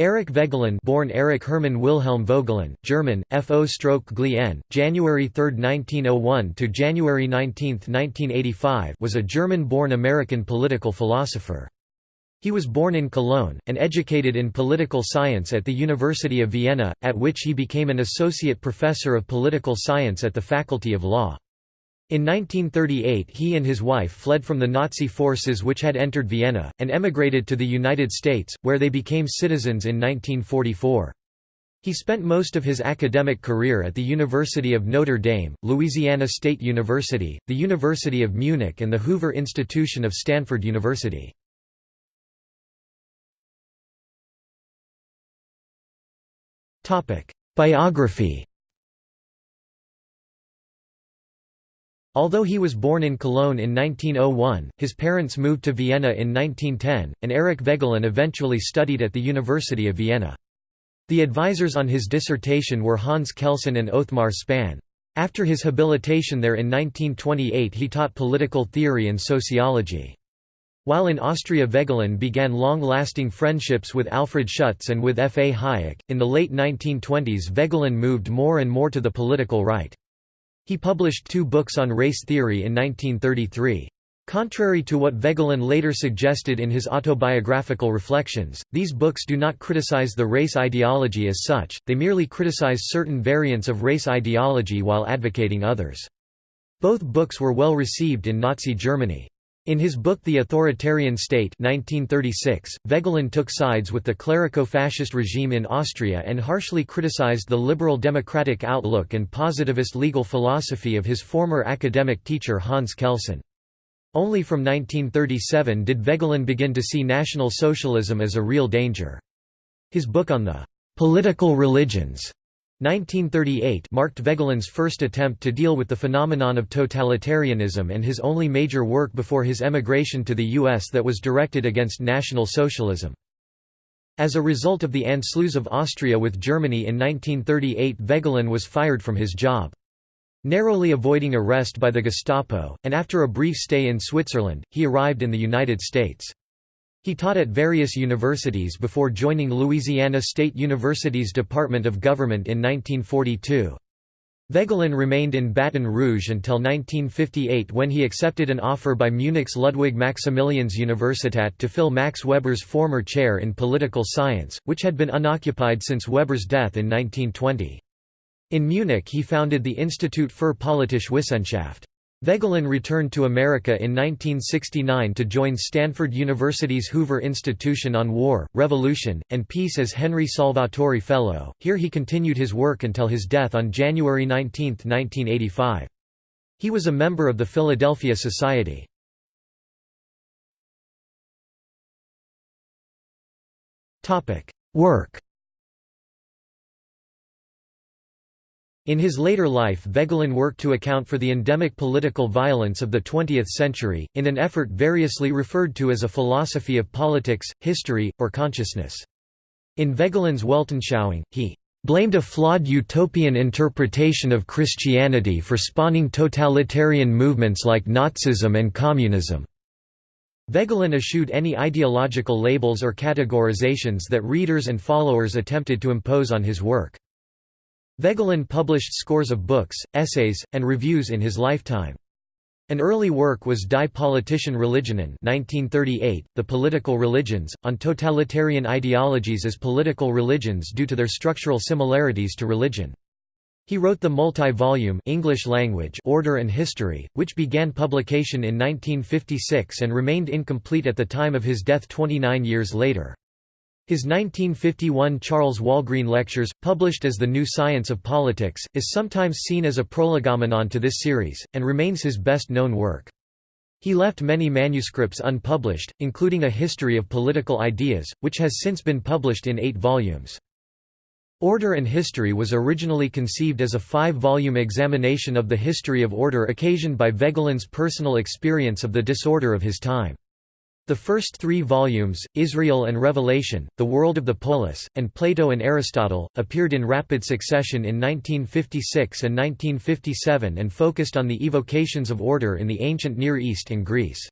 Erich Voegelin born Erich Hermann Wilhelm Vogelin, German, F.O. Stroke Glien, January 3, 1901 to January 19, 1985 was a German-born American political philosopher. He was born in Cologne, and educated in political science at the University of Vienna, at which he became an associate professor of political science at the Faculty of Law. In 1938 he and his wife fled from the Nazi forces which had entered Vienna, and emigrated to the United States, where they became citizens in 1944. He spent most of his academic career at the University of Notre Dame, Louisiana State University, the University of Munich and the Hoover Institution of Stanford University. Biography Although he was born in Cologne in 1901, his parents moved to Vienna in 1910, and Erich Voegelin eventually studied at the University of Vienna. The advisors on his dissertation were Hans Kelsen and Othmar Spann. After his habilitation there in 1928 he taught political theory and sociology. While in Austria Voegelin began long-lasting friendships with Alfred Schutz and with F. A. Hayek. In the late 1920s Voegelin moved more and more to the political right. He published two books on race theory in 1933. Contrary to what Voegelin later suggested in his autobiographical reflections, these books do not criticize the race ideology as such, they merely criticize certain variants of race ideology while advocating others. Both books were well received in Nazi Germany. In his book The Authoritarian State 1936, Voegelin took sides with the clerico-fascist regime in Austria and harshly criticized the liberal democratic outlook and positivist legal philosophy of his former academic teacher Hans Kelsen. Only from 1937 did Voegelin begin to see National Socialism as a real danger. His book on the «political religions» 1938 marked Voegelin's first attempt to deal with the phenomenon of totalitarianism and his only major work before his emigration to the U.S. that was directed against National Socialism. As a result of the Anschluss of Austria with Germany in 1938 Voegelin was fired from his job. Narrowly avoiding arrest by the Gestapo, and after a brief stay in Switzerland, he arrived in the United States. He taught at various universities before joining Louisiana State University's Department of Government in 1942. Voegelin remained in Baton Rouge until 1958 when he accepted an offer by Munich's Ludwig Maximilians Universität to fill Max Weber's former chair in political science, which had been unoccupied since Weber's death in 1920. In Munich he founded the Institut für Politische Wissenschaft. Voegelin returned to America in 1969 to join Stanford University's Hoover Institution on War, Revolution, and Peace as Henry Salvatori Fellow. Here he continued his work until his death on January 19, 1985. He was a member of the Philadelphia Society. Work In his later life Voegelin worked to account for the endemic political violence of the 20th century, in an effort variously referred to as a philosophy of politics, history, or consciousness. In Voegelin's Weltanschauung, he blamed a flawed utopian interpretation of Christianity for spawning totalitarian movements like Nazism and communism. Voegelin eschewed any ideological labels or categorizations that readers and followers attempted to impose on his work. Voegelin published scores of books, essays, and reviews in his lifetime. An early work was Die Politischen Religionen 1938, The Political Religions, on totalitarian ideologies as political religions due to their structural similarities to religion. He wrote the multi-volume English language Order and History, which began publication in 1956 and remained incomplete at the time of his death 29 years later. His 1951 Charles Walgreen Lectures, published as The New Science of Politics, is sometimes seen as a prolegomenon to this series, and remains his best-known work. He left many manuscripts unpublished, including A History of Political Ideas, which has since been published in eight volumes. Order and History was originally conceived as a five-volume examination of the history of order occasioned by Voegelin's personal experience of the disorder of his time. The first three volumes, Israel and Revelation, The World of the Polis, and Plato and Aristotle, appeared in rapid succession in 1956 and 1957 and focused on the evocations of order in the ancient Near East and Greece.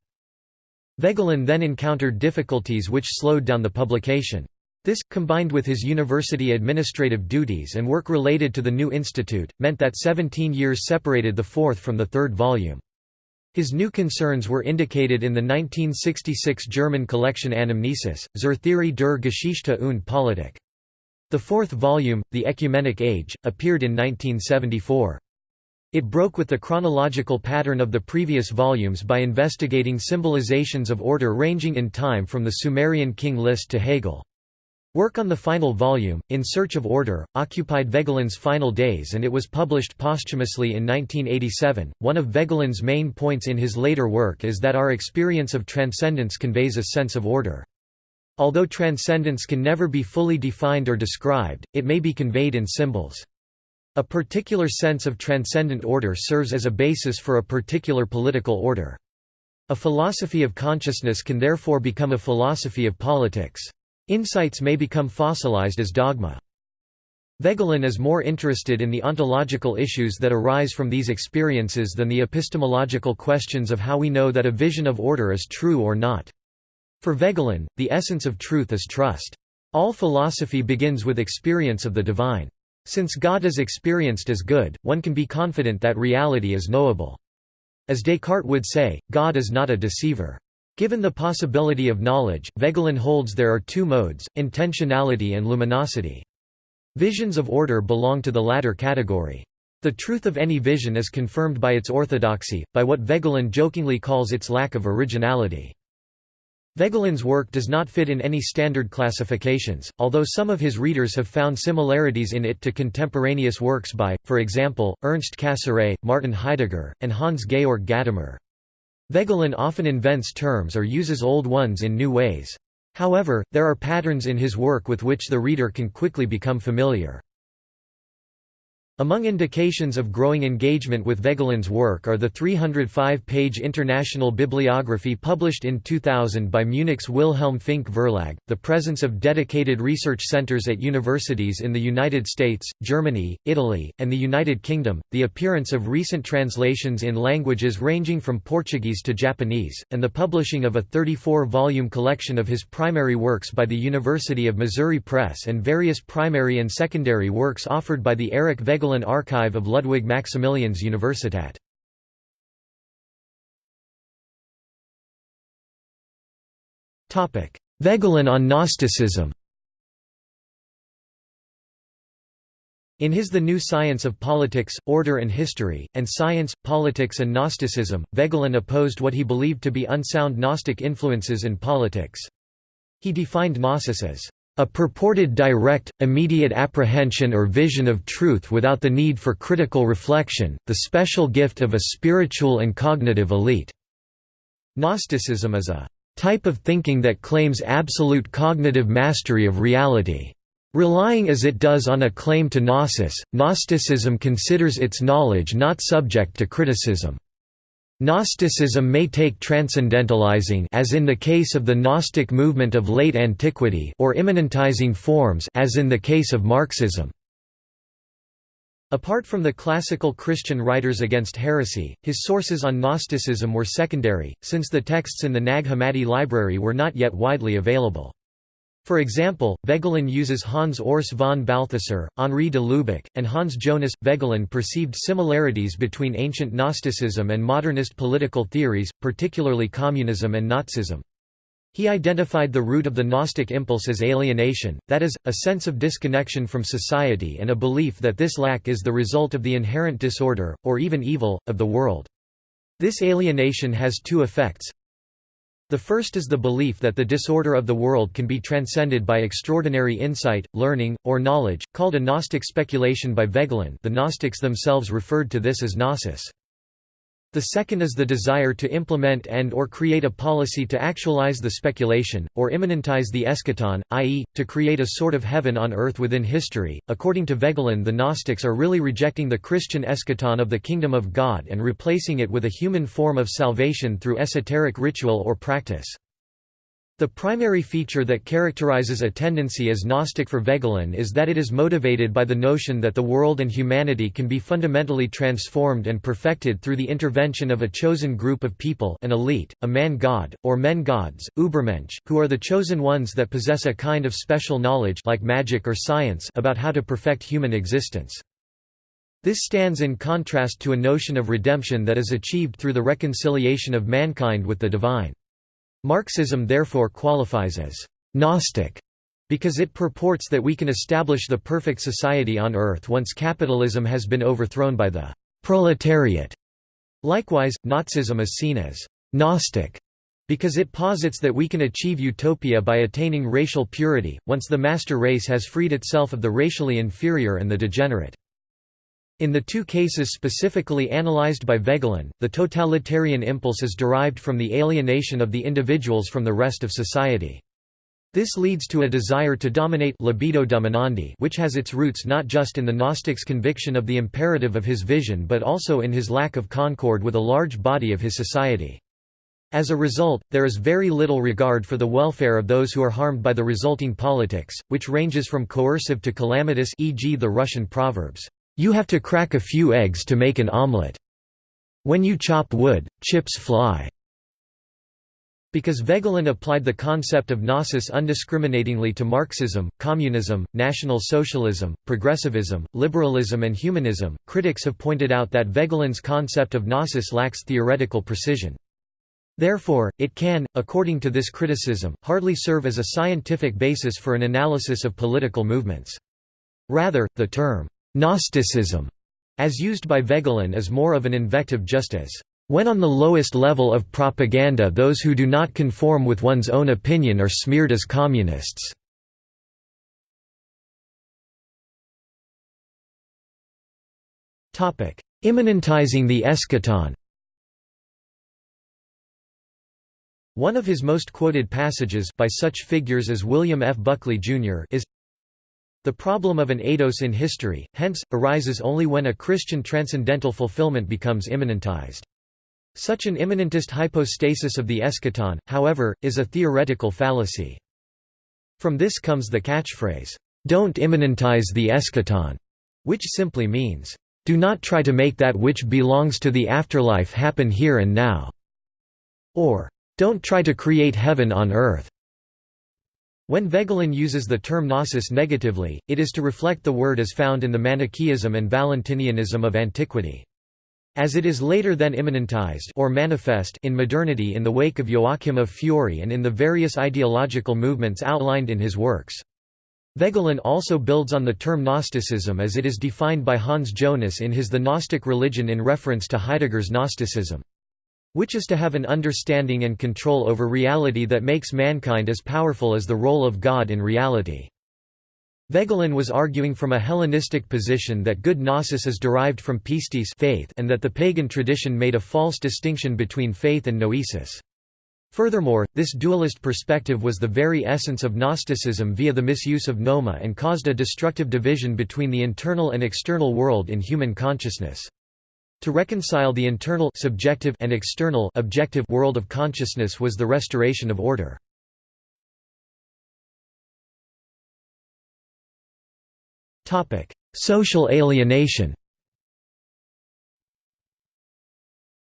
Voegelin then encountered difficulties which slowed down the publication. This, combined with his university administrative duties and work related to the new institute, meant that 17 years separated the fourth from the third volume. His new concerns were indicated in the 1966 German collection Anamnesis, zur Theorie der Geschichte und Politik. The fourth volume, The Ecumenic Age, appeared in 1974. It broke with the chronological pattern of the previous volumes by investigating symbolizations of order ranging in time from the Sumerian king List to Hegel. Work on the final volume, In Search of Order, occupied Voegelin's final days and it was published posthumously in 1987. One of Voegelin's main points in his later work is that our experience of transcendence conveys a sense of order. Although transcendence can never be fully defined or described, it may be conveyed in symbols. A particular sense of transcendent order serves as a basis for a particular political order. A philosophy of consciousness can therefore become a philosophy of politics. Insights may become fossilized as dogma. Voegelin is more interested in the ontological issues that arise from these experiences than the epistemological questions of how we know that a vision of order is true or not. For Voegelin, the essence of truth is trust. All philosophy begins with experience of the divine. Since God is experienced as good, one can be confident that reality is knowable. As Descartes would say, God is not a deceiver. Given the possibility of knowledge, Voegelin holds there are two modes, intentionality and luminosity. Visions of order belong to the latter category. The truth of any vision is confirmed by its orthodoxy, by what Voegelin jokingly calls its lack of originality. Voegelin's work does not fit in any standard classifications, although some of his readers have found similarities in it to contemporaneous works by, for example, Ernst Cassirer, Martin Heidegger, and Hans-Georg Gadamer. Voegelin often invents terms or uses old ones in new ways. However, there are patterns in his work with which the reader can quickly become familiar. Among indications of growing engagement with Voegelin's work are the 305-page international bibliography published in 2000 by Munich's Wilhelm Fink Verlag, the presence of dedicated research centers at universities in the United States, Germany, Italy, and the United Kingdom, the appearance of recent translations in languages ranging from Portuguese to Japanese, and the publishing of a 34-volume collection of his primary works by the University of Missouri Press and various primary and secondary works offered by the Eric Voegelin Voegelin Archive of Ludwig Maximilians Universität. Voegelin on Gnosticism In his The New Science of Politics, Order and History, and Science, Politics and Gnosticism, Voegelin opposed what he believed to be unsound Gnostic influences in politics. He defined Gnosis as a purported direct, immediate apprehension or vision of truth without the need for critical reflection, the special gift of a spiritual and cognitive elite. Gnosticism is a type of thinking that claims absolute cognitive mastery of reality. Relying as it does on a claim to gnosis, Gnosticism considers its knowledge not subject to criticism. Gnosticism may take transcendentalizing as in the case of the Gnostic movement of late antiquity or immanentizing forms as in the case of Marxism. Apart from the classical Christian writers against heresy, his sources on Gnosticism were secondary, since the texts in the Nag Hammadi library were not yet widely available. For example, Voegelin uses Hans Urs von Balthasar, Henri de Lubac, and Hans Jonas. Voegelin perceived similarities between ancient Gnosticism and modernist political theories, particularly communism and Nazism. He identified the root of the Gnostic impulse as alienation, that is, a sense of disconnection from society and a belief that this lack is the result of the inherent disorder, or even evil, of the world. This alienation has two effects. The first is the belief that the disorder of the world can be transcended by extraordinary insight, learning, or knowledge, called a Gnostic speculation by Voegelin the Gnostics themselves referred to this as gnosis. The second is the desire to implement and or create a policy to actualize the speculation, or immanentize the eschaton, i.e., to create a sort of heaven on earth within history. According to Voegelin the Gnostics are really rejecting the Christian eschaton of the kingdom of God and replacing it with a human form of salvation through esoteric ritual or practice. The primary feature that characterizes a tendency as Gnostic for Voegelin is that it is motivated by the notion that the world and humanity can be fundamentally transformed and perfected through the intervention of a chosen group of people an elite, a man-god, or men-gods, Ubermensch, who are the chosen ones that possess a kind of special knowledge like magic or science about how to perfect human existence. This stands in contrast to a notion of redemption that is achieved through the reconciliation of mankind with the divine. Marxism therefore qualifies as «Gnostic» because it purports that we can establish the perfect society on earth once capitalism has been overthrown by the «proletariat». Likewise, Nazism is seen as «Gnostic» because it posits that we can achieve utopia by attaining racial purity, once the master race has freed itself of the racially inferior and the degenerate. In the two cases specifically analyzed by Voegelin, the totalitarian impulse is derived from the alienation of the individuals from the rest of society. This leads to a desire to dominate libido dominandi which has its roots not just in the Gnostic's conviction of the imperative of his vision but also in his lack of concord with a large body of his society. As a result, there is very little regard for the welfare of those who are harmed by the resulting politics, which ranges from coercive to calamitous e.g. the Russian proverbs, you have to crack a few eggs to make an omelette. When you chop wood, chips fly. Because Voegelin applied the concept of gnosis undiscriminatingly to Marxism, communism, National Socialism, progressivism, liberalism and humanism, critics have pointed out that Voegelin's concept of gnosis lacks theoretical precision. Therefore, it can, according to this criticism, hardly serve as a scientific basis for an analysis of political movements. Rather, the term Gnosticism, as used by Voegelin is more of an invective just as, when on the lowest level of propaganda those who do not conform with one's own opinion are smeared as communists. Immanentizing the eschaton One of his most quoted passages by such figures as William F. Buckley, Jr. is the problem of an eidos in history, hence, arises only when a Christian transcendental fulfillment becomes immanentized. Such an immanentist hypostasis of the eschaton, however, is a theoretical fallacy. From this comes the catchphrase, "'Don't immanentize the eschaton", which simply means, "'Do not try to make that which belongs to the afterlife happen here and now", or "'Don't try to create heaven on earth". When Voegelin uses the term gnosis negatively, it is to reflect the word as found in the Manichaeism and Valentinianism of antiquity. As it is later then immanentized or manifest in modernity in the wake of Joachim of Fiore and in the various ideological movements outlined in his works. Voegelin also builds on the term Gnosticism as it is defined by Hans Jonas in his The Gnostic Religion in reference to Heidegger's Gnosticism which is to have an understanding and control over reality that makes mankind as powerful as the role of God in reality. Voegelin was arguing from a Hellenistic position that good gnosis is derived from pistis faith and that the pagan tradition made a false distinction between faith and noesis. Furthermore, this dualist perspective was the very essence of Gnosticism via the misuse of noma and caused a destructive division between the internal and external world in human consciousness. To reconcile the internal subjective and external objective world of consciousness was the restoration of order. Topic: Social alienation.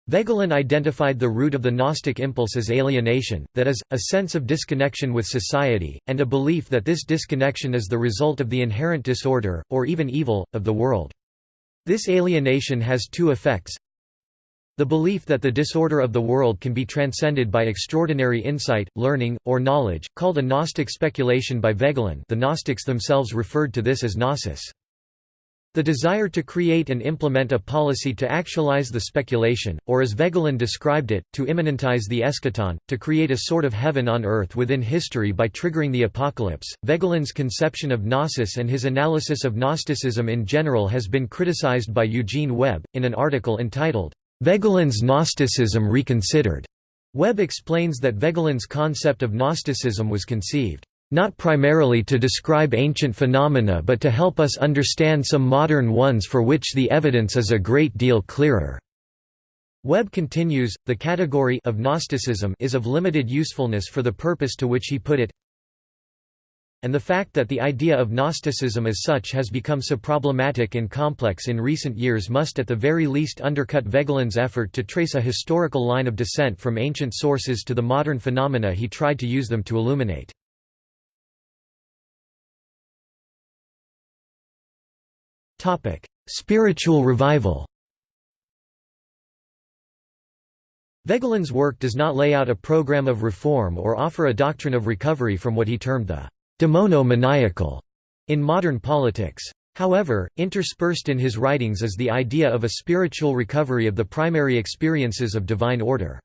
Voegelin identified the root of the Gnostic impulse as alienation, that is, a sense of disconnection with society, and a belief that this disconnection is the result of the inherent disorder, or even evil, of the world. This alienation has two effects. The belief that the disorder of the world can be transcended by extraordinary insight, learning, or knowledge, called a Gnostic speculation by Voegelin the Gnostics themselves referred to this as gnosis. The desire to create and implement a policy to actualize the speculation, or as Voegelin described it, to immanentize the eschaton, to create a sort of heaven on earth within history by triggering the apocalypse. Voegelin's conception of gnosis and his analysis of Gnosticism in general has been criticized by Eugene Webb, in an article entitled, Voegelin's Gnosticism Reconsidered. Webb explains that Voegelin's concept of Gnosticism was conceived not primarily to describe ancient phenomena but to help us understand some modern ones for which the evidence is a great deal clearer." Webb continues, the category of Gnosticism is of limited usefulness for the purpose to which he put it and the fact that the idea of Gnosticism as such has become so problematic and complex in recent years must at the very least undercut Voegelin's effort to trace a historical line of descent from ancient sources to the modern phenomena he tried to use them to illuminate. Spiritual revival Voegelin's work does not lay out a program of reform or offer a doctrine of recovery from what he termed the demono-maniacal in modern politics. However, interspersed in his writings is the idea of a spiritual recovery of the primary experiences of divine order.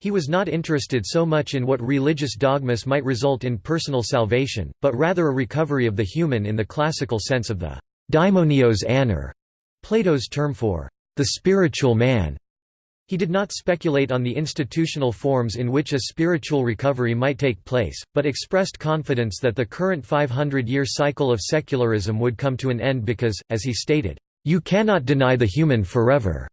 He was not interested so much in what religious dogmas might result in personal salvation, but rather a recovery of the human in the classical sense of the daimonios aner, Plato's term for the spiritual man. He did not speculate on the institutional forms in which a spiritual recovery might take place, but expressed confidence that the current 500-year cycle of secularism would come to an end because, as he stated, "...you cannot deny the human forever."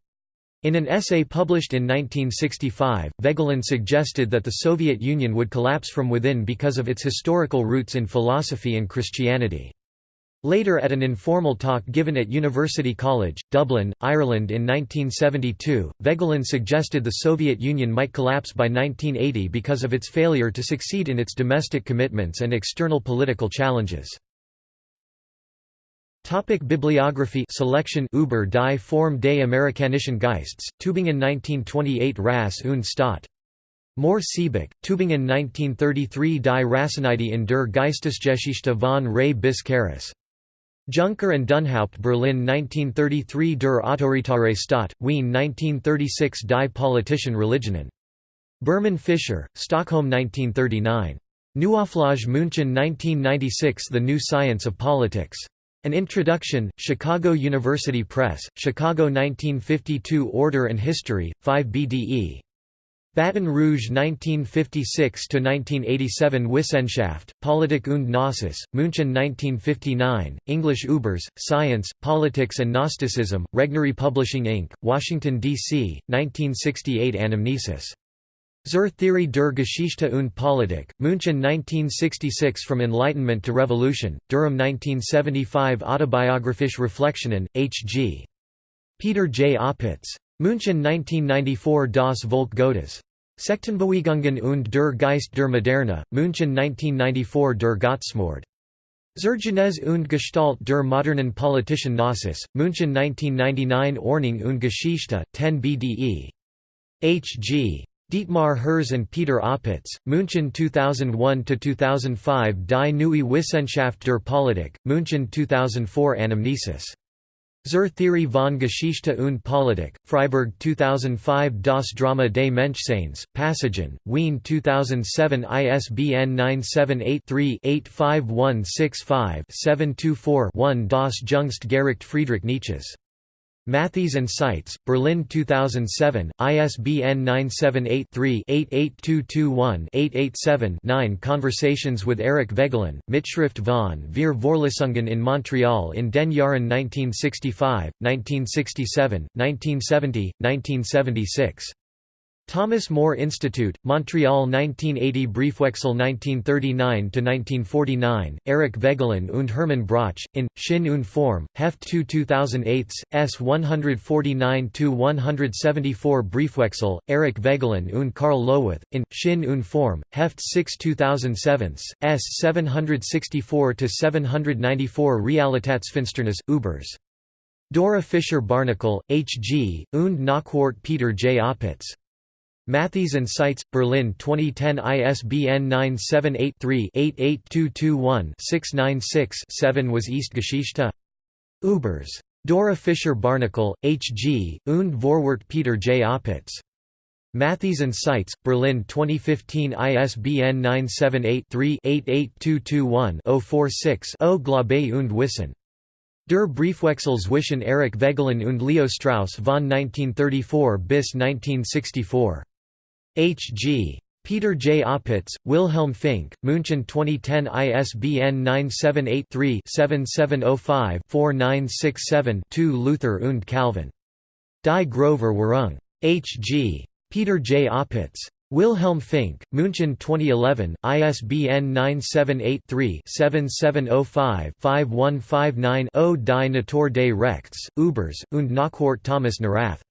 In an essay published in 1965, Voegelin suggested that the Soviet Union would collapse from within because of its historical roots in philosophy and Christianity. Later at an informal talk given at University College, Dublin, Ireland in 1972, Voegelin suggested the Soviet Union might collapse by 1980 because of its failure to succeed in its domestic commitments and external political challenges. Topic Bibliography Selection Über die Form des Amerikanischen Geists, Tübingen 1928 Rass und Staat. Mohr Siebeck, Tübingen 1933 Die Rassenidee in der Geistesgeschichte von Ray bis Carus. Junker and Dünnhaupt Berlin 1933 Der Autoritare Staat, Wien 1936 Die politischen Religionen. Berman Fischer, Stockholm 1939. Neuauflage München 1996 The New Science of Politics. An Introduction, Chicago University Press, Chicago 1952 Order and History, 5 BDE. Baton Rouge 1956–1987 Wissenschaft, Politik und Gnosis, München 1959, English Ubers, Science, Politics and Gnosticism, Regnery Publishing Inc., Washington, D.C., 1968 Anamnesis. Zur Theorie der Geschichte und Politik, München 1966 From Enlightenment to Revolution, Durham 1975 Autobiographische Reflexionen, H.G. Peter J. Opitz. München 1994 Das Volk Gottes. Sektenbewegungen und der Geist der Moderne, München 1994 Der Gottsmord. Zur und Gestalt der modernen politischen Gnosis, München 1999 Ordnung und Geschichte, 10 BDE. H. G. Dietmar Herz and Peter Opitz, München 2001–2005 Die Neue Wissenschaft der Politik, München 2004 Anamnesis Zur Theorie von Geschichte und Politik, Freiburg 2005 Das Drama des Menschseins, Passagen, Wien 2007 ISBN 978-3-85165-724-1 Das Jüngst Gericht Friedrich Nietzsches Matthes and Seitz, Berlin 2007, ISBN 978-3-88221-887-9 Conversations with Eric Voegelin, Mitschrift von Wir Vorlesungen in Montreal in den Jahren 1965, 1967, 1970, 1976 Thomas More Institute, Montreal 1980 Briefwechsel 1939–1949, Eric Voegelin und Hermann Broch, in, Sinn und Form, Heft 2 2008, S 149–174 Briefwechsel, Eric Voegelin und Karl Löwith, in, Sinn und Form, Heft 6 2007, S 764–794 Realitätsfinsternis, Ubers. Dora Fischer Barnicol, H. G., und Nachwort Peter J. Opitz. Matthes and Seitz, Berlin 2010 ISBN 978-3-88221-696-7 was East Geschichte. Ubers. Dora Fischer Barnicol, H. G., und Vorwort Peter J. Opitz. Matthes and Seitz, Berlin 2015 ISBN 978-3-88221-046-0 Glaube und Wissen. Der Briefwechsel zwischen Erich Voegelin und Leo Strauss von 1934 bis 1964. H. G. Peter J. Opitz, Wilhelm Fink, München 2010 ISBN 978-3-7705-4967-2 Luther und Calvin. Die Grover Währung. H. G. Peter J. Opitz. Wilhelm Fink, München 2011, ISBN 978-3-7705-5159-0 Die Natur des Rechts, Übers, und Nachwort Thomas Nawrath.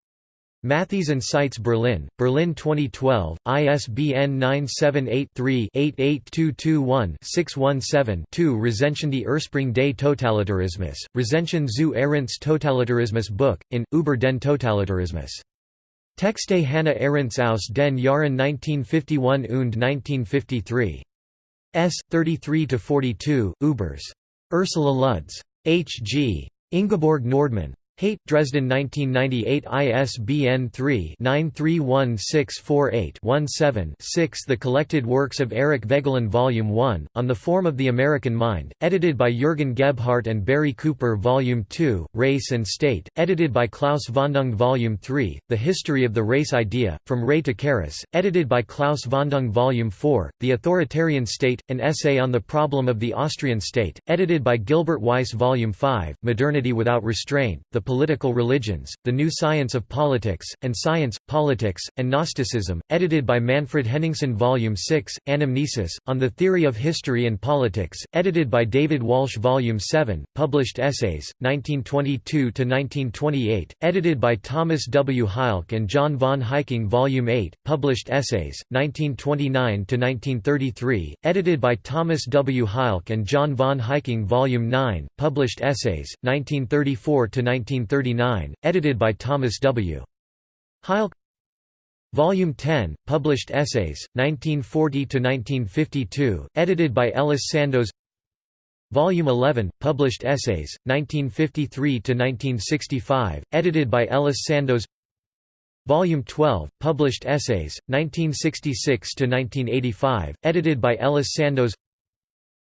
Matthes and Seitz Berlin, Berlin 2012, ISBN 978-3-88221-617-2 Rezension die Ursprung des Totalitarismus, Rezension zu Arendts Totalitarismus Buch, in, Über den Totalitarismus. Texte Hannah Arendts aus den Jahren 1951 und 1953. S. 33–42, Ubers. Ursula Lutz. H. G. Ingeborg Nordmann. Haight, Dresden 1998 ISBN 3-931648-17-6 The Collected Works of Eric Voegelin Volume 1, On the Form of the American Mind, edited by Jürgen Gebhardt and Barry Cooper Volume 2, Race and State, edited by Klaus Vondung Volume 3, The History of the Race Idea, From Ray to Carus, edited by Klaus Vondung Volume 4, The Authoritarian State, An Essay on the Problem of the Austrian State, edited by Gilbert Weiss Volume 5, Modernity Without Restraint, The Political Religions, The New Science of Politics, and Science, Politics, and Gnosticism, edited by Manfred Henningsen Volume 6, Anamnesis, On the Theory of History and Politics, edited by David Walsh Volume 7, Published Essays, 1922–1928, edited by Thomas W. Heilke and John von Heyking Volume 8, Published Essays, 1929–1933, edited by Thomas W. Heilke and John von Heyking Volume 9, Published Essays, 1934–19 1939, edited by Thomas W. Heilke. Volume 10, Published Essays, 1940–1952, edited by Ellis Sandoz. Volume 11, Published Essays, 1953–1965, edited by Ellis Sandoz. Volume 12, Published Essays, 1966–1985, edited by Ellis Sandoz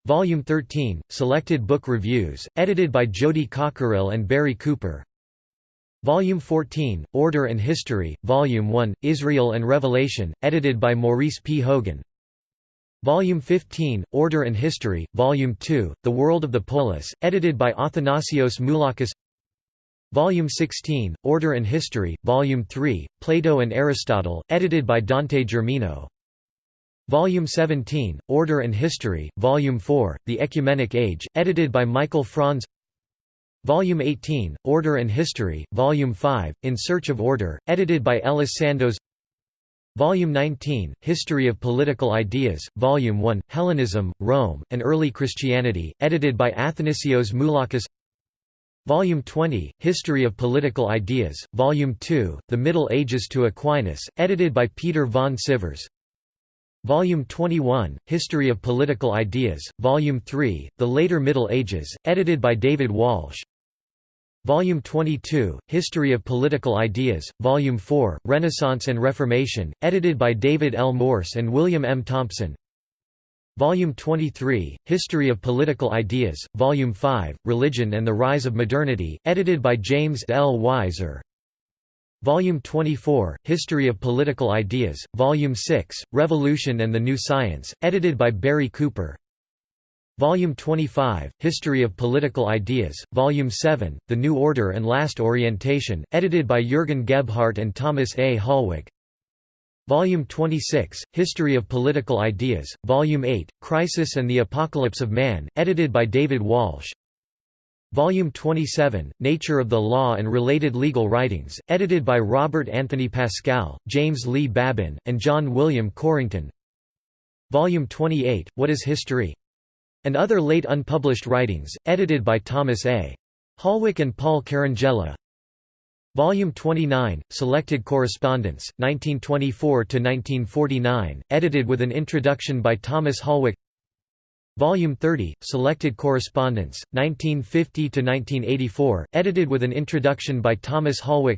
Volume 13, Selected Book Reviews, edited by Jody Cockerill and Barry Cooper. Volume 14, Order and History, Volume 1, Israel and Revelation, edited by Maurice P. Hogan. Volume 15, Order and History, Volume 2, The World of the Polis, edited by Athanasios Moulakis. Volume 16, Order and History, Volume 3, Plato and Aristotle, edited by Dante Germino Volume 17, Order and History, Volume 4, The Ecumenic Age, edited by Michael Franz. Volume 18, Order and History, Volume 5, In Search of Order, edited by Ellis Sandoz. Volume 19, History of Political Ideas, Volume 1, Hellenism, Rome, and Early Christianity, edited by Athanasios Moulakis. Volume 20, History of Political Ideas, Volume 2, The Middle Ages to Aquinas, edited by Peter von Sivers Volume 21, History of Political Ideas, Volume 3, The Later Middle Ages, edited by David Walsh Volume 22, History of Political Ideas, Volume 4, Renaissance and Reformation, edited by David L. Morse and William M. Thompson Volume 23, History of Political Ideas, Volume 5, Religion and the Rise of Modernity, edited by James L. Wiser Volume 24, History of Political Ideas, Volume 6, Revolution and the New Science, edited by Barry Cooper. Volume 25, History of Political Ideas, Volume 7, The New Order and Last Orientation, edited by Jürgen Gebhardt and Thomas A. Hollweck. Volume 26, History of Political Ideas, Volume 8, Crisis and the Apocalypse of Man, edited by David Walsh Volume 27, Nature of the Law and Related Legal Writings, edited by Robert Anthony Pascal, James Lee Babin, and John William Corrington Volume 28, What is History? and other late unpublished writings, edited by Thomas A. Hollweck and Paul Caringella Volume 29, Selected Correspondence, 1924–1949, edited with an introduction by Thomas Hollweck Volume 30, Selected Correspondence, 1950–1984, edited with an introduction by Thomas Hollweck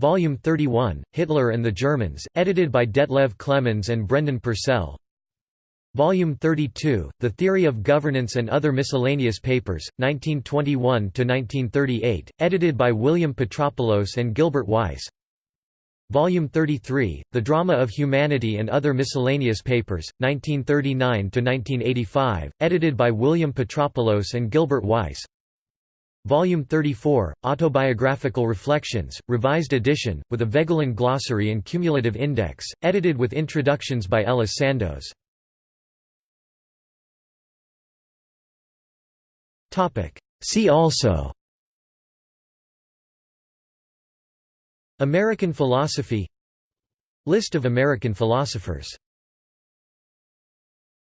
Volume 31, Hitler and the Germans, edited by Detlev Clemens and Brendan Purcell. Volume 32, The Theory of Governance and Other Miscellaneous Papers, 1921–1938, edited by William Petropoulos and Gilbert Weiss Volume 33, The Drama of Humanity and Other Miscellaneous Papers, 1939–1985, edited by William Petropoulos and Gilbert Weiss Volume 34, Autobiographical Reflections, revised edition, with a Voegelin glossary and cumulative index, edited with introductions by Ellis Sandoz. See also American philosophy List of American philosophers